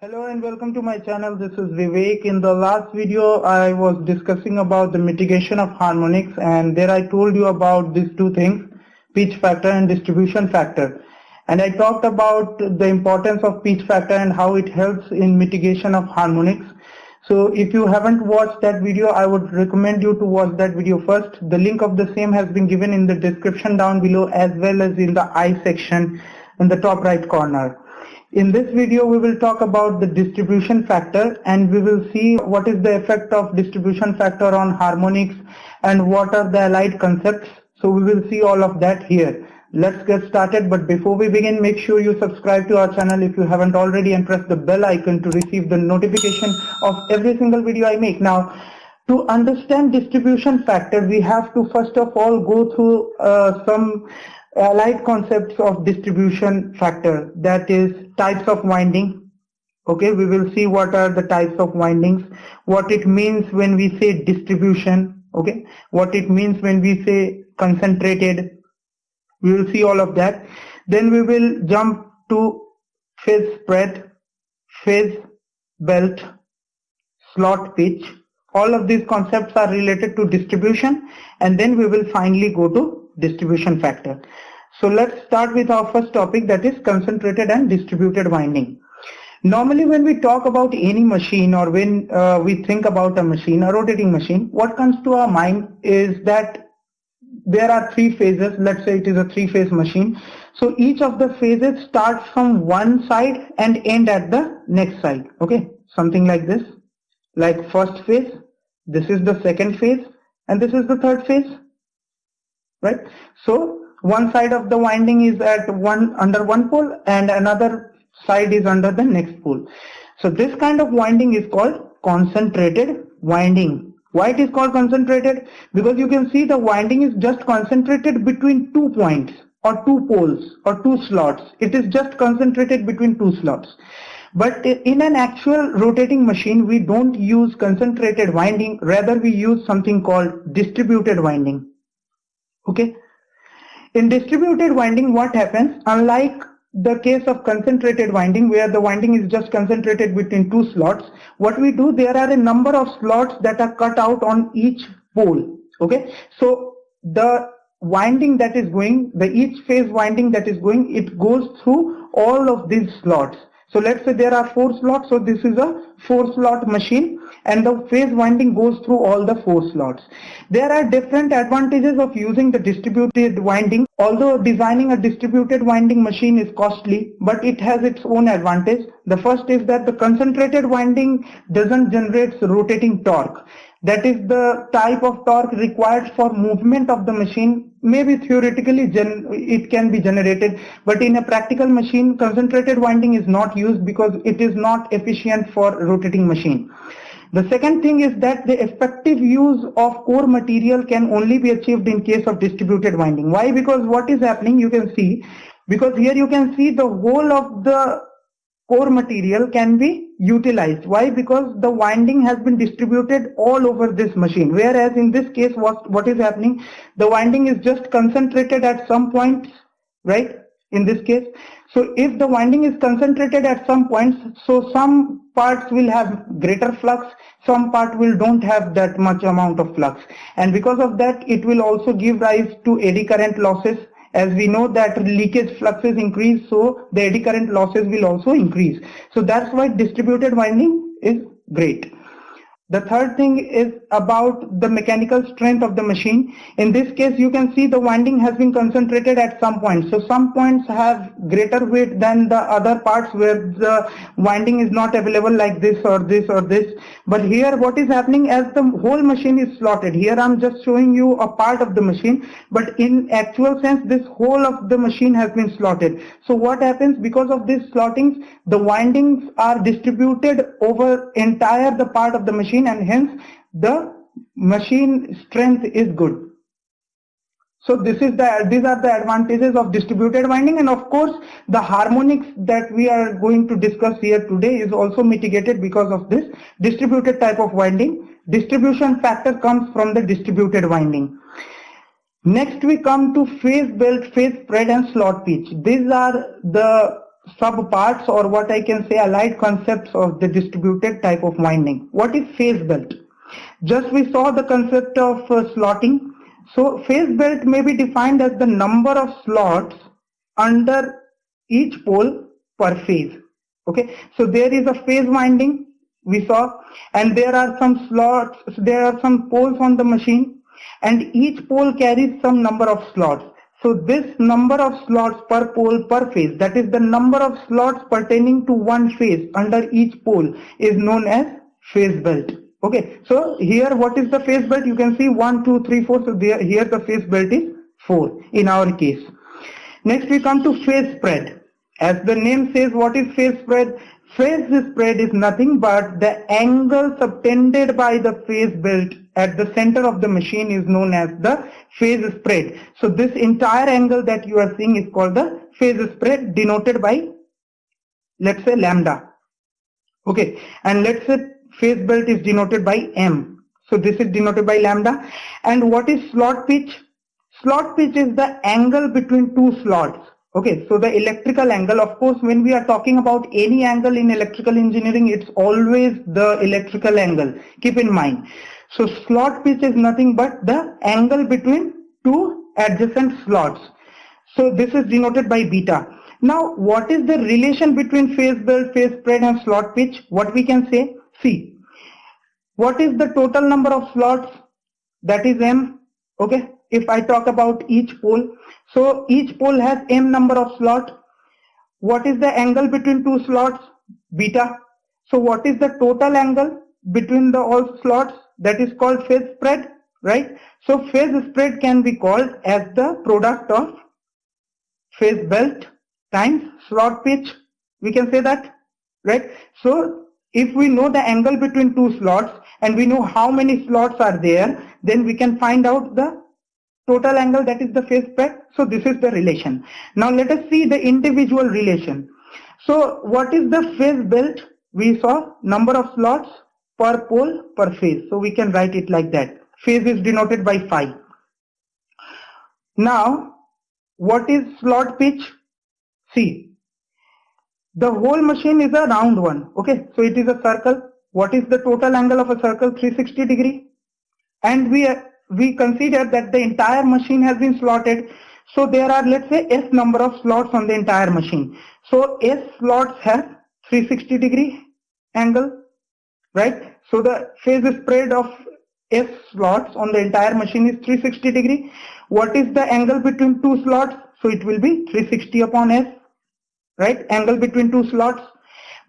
Hello and welcome to my channel. This is Vivek. In the last video, I was discussing about the mitigation of harmonics and there I told you about these two things, pitch factor and distribution factor. And I talked about the importance of pitch factor and how it helps in mitigation of harmonics. So if you haven't watched that video, I would recommend you to watch that video first. The link of the same has been given in the description down below as well as in the I section in the top right corner. In this video, we will talk about the distribution factor and we will see what is the effect of distribution factor on harmonics and what are the allied concepts. So we will see all of that here. Let's get started. But before we begin, make sure you subscribe to our channel if you haven't already and press the bell icon to receive the notification of every single video I make. Now, to understand distribution factor, we have to first of all go through uh, some Uh, allied concepts of distribution factor that is types of winding okay we will see what are the types of windings what it means when we say distribution okay what it means when we say concentrated. We will see all of that. Then we will jump to phase spread phase belt slot pitch. All of these concepts are related to distribution and then we will finally go to distribution factor. So let's start with our first topic that is concentrated and distributed winding. Normally when we talk about any machine or when uh, we think about a machine, a rotating machine, what comes to our mind is that there are three phases. Let's say it is a three-phase machine. So each of the phases starts from one side and end at the next side. Okay, something like this. Like first phase, this is the second phase, and this is the third phase right? So one side of the winding is at one under one pole and another side is under the next pole. So this kind of winding is called concentrated winding. Why it is called concentrated? Because you can see the winding is just concentrated between two points or two poles or two slots. It is just concentrated between two slots. But in an actual rotating machine we don't use concentrated winding. Rather we use something called distributed winding okay? In distributed winding what happens? Unlike the case of concentrated winding where the winding is just concentrated between two slots what we do there are a number of slots that are cut out on each pole. Okay? So the winding that is going the each phase winding that is going it goes through all of these slots so let's say there are four slots. So this is a four slot machine and the phase winding goes through all the four slots. There are different advantages of using the distributed winding. Although designing a distributed winding machine is costly, but it has its own advantage. The first is that the concentrated winding doesn't generate rotating torque. That is the type of torque required for movement of the machine. Maybe theoretically it can be generated, but in a practical machine, concentrated winding is not used because it is not efficient for rotating machine. The second thing is that the effective use of core material can only be achieved in case of distributed winding. Why? Because what is happening, you can see, because here you can see the whole of the core material can be utilized. Why? Because the winding has been distributed all over this machine. Whereas in this case, what, what is happening? The winding is just concentrated at some points, right? In this case. So if the winding is concentrated at some points, so some parts will have greater flux, some part will don't have that much amount of flux. And because of that, it will also give rise to eddy current losses as we know that leakage fluxes increase so the eddy current losses will also increase. So that's why distributed winding is great the third thing is about the mechanical strength of the machine. In this case, you can see the winding has been concentrated at some points. So some points have greater weight than the other parts where the winding is not available like this or this or this. But here what is happening as the whole machine is slotted. Here I'm just showing you a part of the machine. But in actual sense, this whole of the machine has been slotted. So what happens because of these slottings, the windings are distributed over entire the part of the machine machine and hence the machine strength is good. So this is the these are the advantages of distributed winding and of course the harmonics that we are going to discuss here today is also mitigated because of this distributed type of winding. Distribution factor comes from the distributed winding. Next we come to phase belt, phase spread and slot pitch. These are the sub parts or what I can say allied concepts of the distributed type of winding. What is phase belt? Just we saw the concept of uh, slotting. So phase belt may be defined as the number of slots under each pole per phase. Okay, so there is a phase winding we saw and there are some slots, there are some poles on the machine and each pole carries some number of slots. So this number of slots per pole per phase, that is the number of slots pertaining to one phase under each pole is known as phase belt. Okay, so here what is the phase belt? You can see 1, 2, 3, 4. So there, here the phase belt is 4 in our case. Next we come to phase spread. As the name says, what is phase spread? Phase spread is nothing but the angle subtended by the phase belt at the center of the machine is known as the phase spread. So this entire angle that you are seeing is called the phase spread denoted by let's say lambda. Okay, and let's say phase belt is denoted by M. So this is denoted by lambda. And what is slot pitch? Slot pitch is the angle between two slots. Okay, so the electrical angle, of course, when we are talking about any angle in electrical engineering, it's always the electrical angle. Keep in mind. So slot pitch is nothing but the angle between two adjacent slots. So this is denoted by beta. Now, what is the relation between phase belt, phase spread and slot pitch? What we can say? See, what is the total number of slots? That is M. Okay, if I talk about each pole. So each pole has M number of slots. What is the angle between two slots? Beta. So what is the total angle between the all slots? That is called phase spread, right? So phase spread can be called as the product of phase belt times slot pitch. We can say that, right? So if we know the angle between two slots and we know how many slots are there, then we can find out the total angle that is the phase spread. So this is the relation. Now let us see the individual relation. So what is the phase belt? We saw number of slots per pole per phase. So we can write it like that. Phase is denoted by phi. Now what is slot pitch? See the whole machine is a round one. Okay, so it is a circle. What is the total angle of a circle? 360 degree. And we we consider that the entire machine has been slotted. So there are let's say S number of slots on the entire machine. So S slots have 360 degree angle, right? So the phase spread of S slots on the entire machine is 360 degree. What is the angle between two slots? So it will be 360 upon S right angle between two slots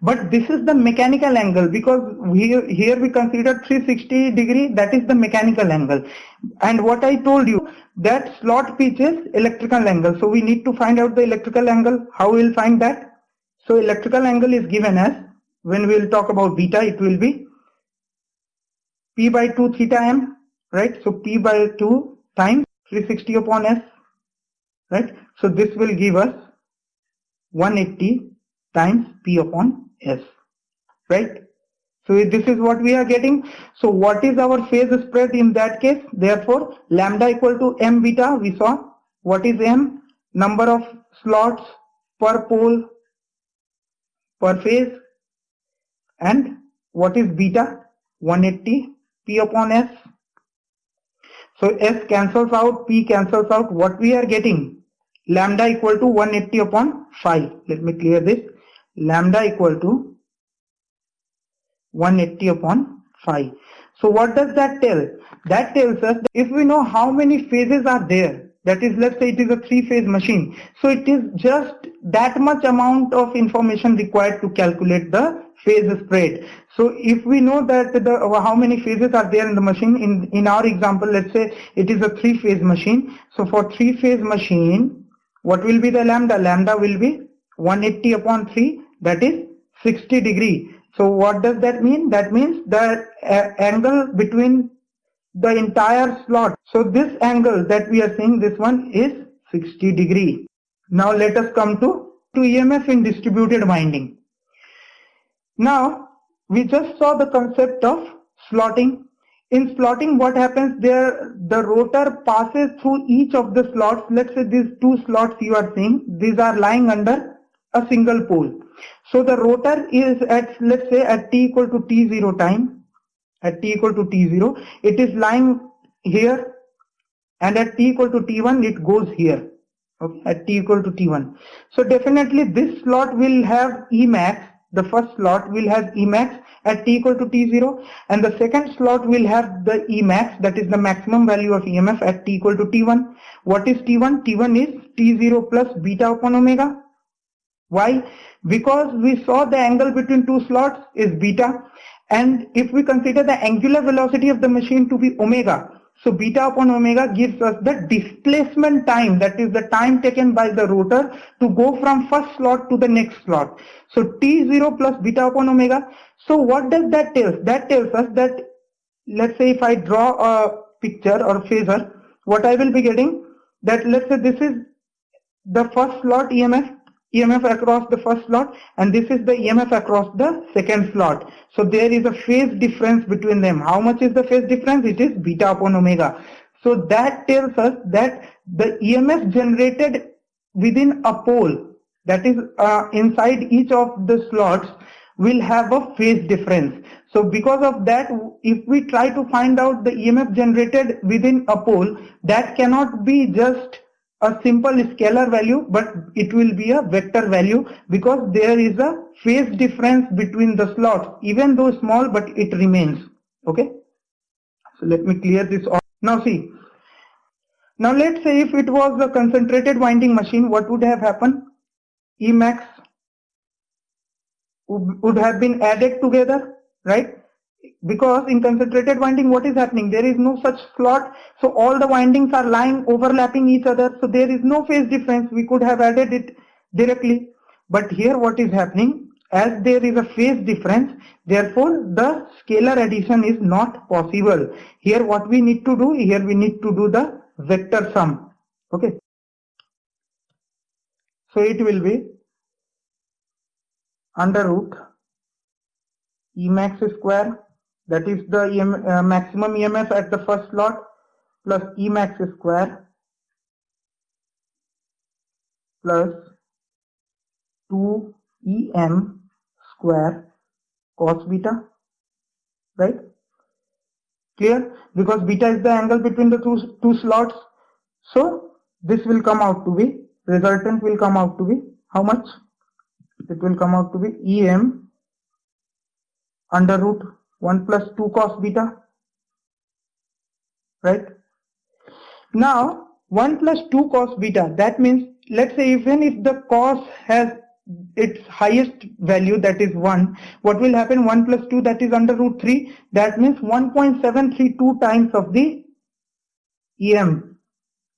but this is the mechanical angle because here here we consider 360 degree that is the mechanical angle. And what I told you that slot pitch is electrical angle. So we need to find out the electrical angle. How we'll find that? So electrical angle is given as when we'll talk about beta it will be p by 2 theta m right? So p by 2 times 360 upon s right? So this will give us 180 times P upon S, right? So this is what we are getting. So what is our phase spread in that case? Therefore, lambda equal to m beta, we saw. What is m? Number of slots per pole per phase. And what is beta? 180 P upon S. So S cancels out, P cancels out. What we are getting? lambda equal to 180 upon phi. Let me clear this. Lambda equal to 180 upon phi. So what does that tell? That tells us that if we know how many phases are there, that is let's say it is a three phase machine. So it is just that much amount of information required to calculate the phase spread. So if we know that the uh, how many phases are there in the machine, in, in our example, let's say it is a three phase machine. So for three phase machine, what will be the lambda? Lambda will be 180 upon 3 that is 60 degree. So what does that mean? That means the uh, angle between the entire slot. So this angle that we are seeing this one is 60 degree. Now let us come to, to EMF in distributed winding. Now we just saw the concept of slotting in slotting what happens there the rotor passes through each of the slots let's say these two slots you are seeing these are lying under a single pole. So the rotor is at let's say at t equal to t0 time, at t equal to t0, it is lying here and at t equal to t1 it goes here. Okay at t equal to t1 so definitely this slot will have emax. The first slot will have emax at t equal to t0 and the second slot will have the emax that is the maximum value of emf at t equal to t1 what is t1 t1 is t0 plus beta upon omega why because we saw the angle between two slots is beta and if we consider the angular velocity of the machine to be omega so beta upon omega gives us the displacement time, that is the time taken by the rotor to go from first slot to the next slot. So T0 plus beta upon omega. So what does that tell? That tells us that, let's say if I draw a picture or phasor, what I will be getting, that let's say this is the first slot EMF EMF across the first slot and this is the EMF across the second slot. So there is a phase difference between them. How much is the phase difference? It is beta upon omega. So that tells us that the EMF generated within a pole that is uh, inside each of the slots will have a phase difference. So because of that, if we try to find out the EMF generated within a pole, that cannot be just a simple scalar value but it will be a vector value because there is a phase difference between the slots even though small but it remains. Okay? So let me clear this off. Now see. Now let's say if it was a concentrated winding machine what would have happened? Emax would have been added together right because in concentrated winding what is happening? There is no such slot. So all the windings are lying overlapping each other. So there is no phase difference. We could have added it directly. But here what is happening? As there is a phase difference therefore the scalar addition is not possible. Here what we need to do here we need to do the vector sum. Okay. So it will be under root Emax square that is the EM, uh, maximum EMF at the first slot plus Emax square plus 2EM square cos beta right? Clear? Because beta is the angle between the two two slots. So this will come out to be resultant will come out to be how much? It will come out to be em under root 1 plus 2 cos beta right? Now 1 plus 2 cos beta that means let's say even if the cos has its highest value that is 1 what will happen? 1 plus 2 that is under root 3 that means 1.732 times of the em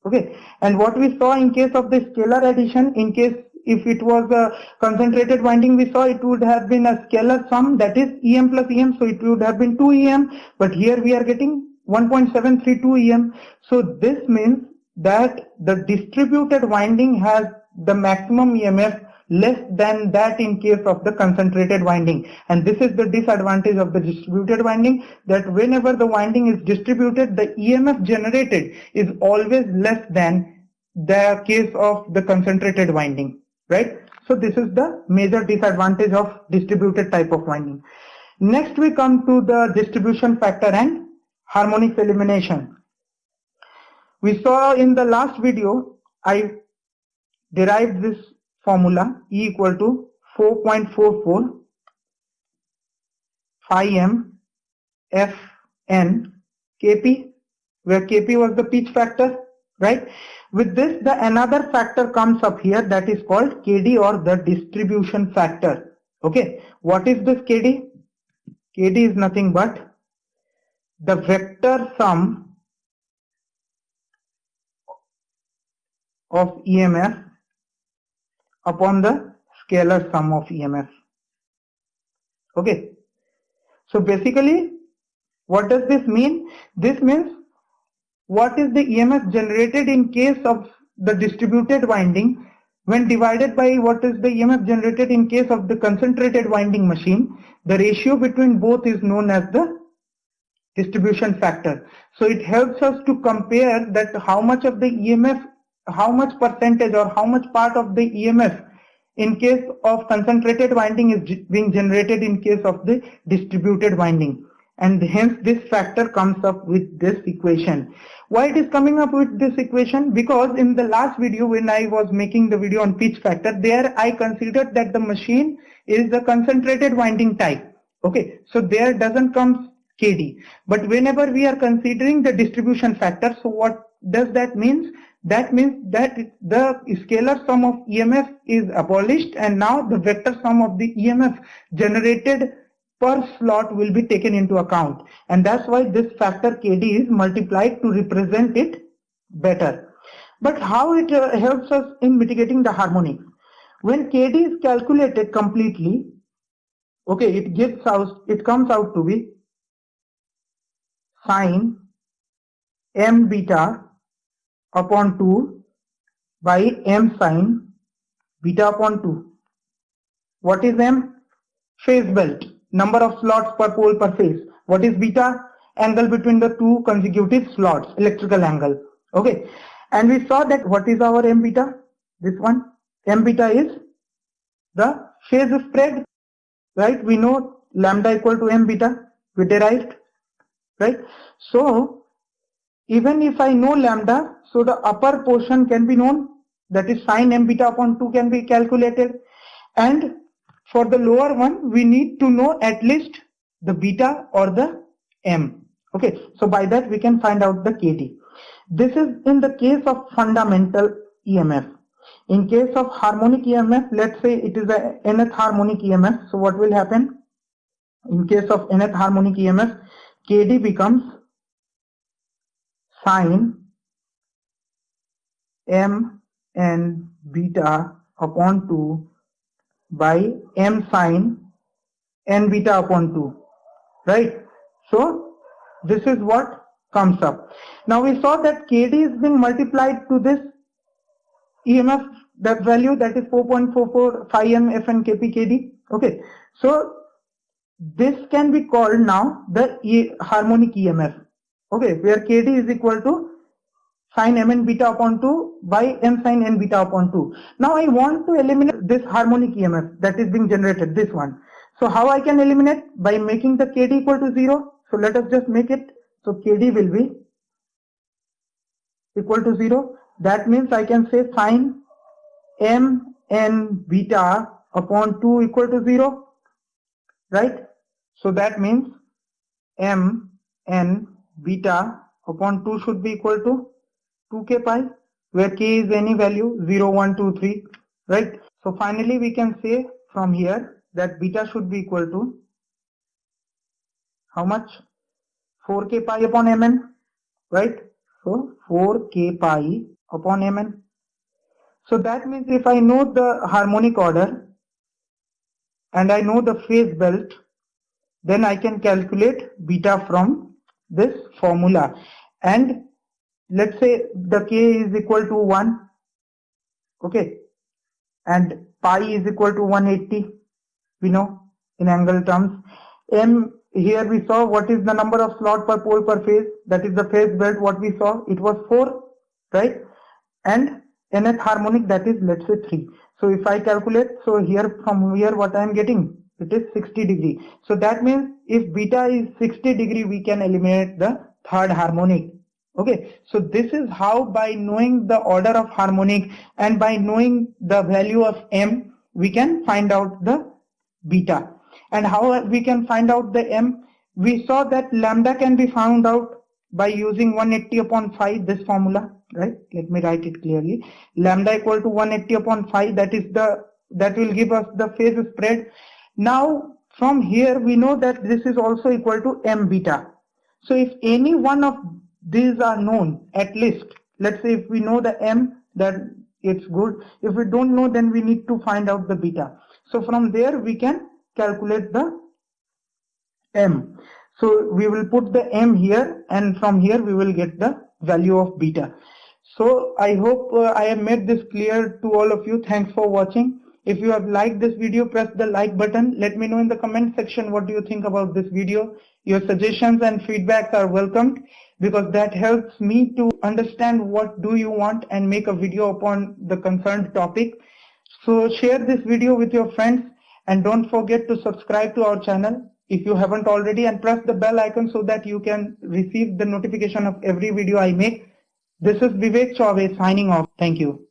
okay? And what we saw in case of the scalar addition in case if it was a concentrated winding we saw it would have been a scalar sum that is em plus em so it would have been 2 em but here we are getting 1.732 em so this means that the distributed winding has the maximum emf less than that in case of the concentrated winding. And this is the disadvantage of the distributed winding that whenever the winding is distributed the emf generated is always less than the case of the concentrated winding right? So this is the major disadvantage of distributed type of winding. Next we come to the distribution factor and harmonics elimination. We saw in the last video, I derived this formula E equal to 4.44 phi m f n kp where kp was the pitch factor right with this, the another factor comes up here that is called KD or the distribution factor. Okay, what is this KD? KD is nothing but the vector sum of EMF upon the scalar sum of EMF. Okay, so basically what does this mean? This means what is the EMF generated in case of the distributed winding when divided by what is the EMF generated in case of the concentrated winding machine, the ratio between both is known as the distribution factor. So it helps us to compare that how much of the EMF, how much percentage or how much part of the EMF in case of concentrated winding is being generated in case of the distributed winding and hence this factor comes up with this equation. Why it is coming up with this equation? Because in the last video when I was making the video on pitch factor, there I considered that the machine is the concentrated winding type. Okay, so there doesn't come KD. But whenever we are considering the distribution factor, so what does that mean? That means that the scalar sum of EMF is abolished and now the vector sum of the EMF generated per slot will be taken into account and that's why this factor KD is multiplied to represent it better. But how it uh, helps us in mitigating the harmonics? When KD is calculated completely, okay, it gives out, it comes out to be sine m beta upon 2 by m sine beta upon 2. What is m? Phase belt number of slots per pole per phase. What is beta? Angle between the two consecutive slots, electrical angle. Okay. And we saw that what is our M beta? This one. M beta is the phase spread. Right? We know lambda equal to M beta. We derived. Right? So, even if I know lambda, so the upper portion can be known. That is sine M beta upon 2 can be calculated. And for the lower one, we need to know at least the beta or the M. Okay, so by that we can find out the KD. This is in the case of fundamental EMF. In case of harmonic EMF, let's say it is a nth harmonic EMF. So what will happen? In case of nth harmonic EMF, KD becomes sine m and beta upon 2 by m sine n beta upon 2 right? So this is what comes up. Now we saw that kd is being multiplied to this emf that value that is 4.44 phi m fn kp kd okay? So this can be called now the e harmonic emf okay? Where kd is equal to sine mn beta upon 2 by m sine n beta upon 2. Now I want to eliminate this harmonic EMF that is being generated, this one. So how I can eliminate? By making the kd equal to 0. So let us just make it. So kd will be equal to 0. That means I can say sine m n beta upon 2 equal to 0. Right? So that means m n beta upon 2 should be equal to 2k pi where k is any value 0 1 2 3 right? So finally we can say from here that beta should be equal to how much? 4k pi upon mn right? So 4k pi upon mn. So that means if I know the harmonic order and I know the phase belt then I can calculate beta from this formula. And let's say the k is equal to 1 okay? And pi is equal to 180 we know in angle terms. M here we saw what is the number of slot per pole per phase that is the phase belt what we saw it was 4 right? And nth harmonic that is let's say 3 so if I calculate so here from here what I am getting it is 60 degree. So that means if beta is 60 degree we can eliminate the third harmonic okay so this is how by knowing the order of harmonic and by knowing the value of m we can find out the beta. And how we can find out the m? We saw that lambda can be found out by using 180 upon phi this formula right? Let me write it clearly. Lambda equal to 180 upon phi that is the that will give us the phase spread. Now from here we know that this is also equal to m beta. So if any one of these are known at least. Let's say if we know the m that it's good. If we don't know then we need to find out the beta. So from there we can calculate the m. So we will put the m here and from here we will get the value of beta. So i hope uh, i have made this clear to all of you. Thanks for watching if you have liked this video press the like button let me know in the comment section what do you think about this video your suggestions and feedbacks are welcomed because that helps me to understand what do you want and make a video upon the concerned topic. So share this video with your friends and don't forget to subscribe to our channel if you haven't already and press the bell icon so that you can receive the notification of every video I make. This is Vivek Chaube signing off. Thank you.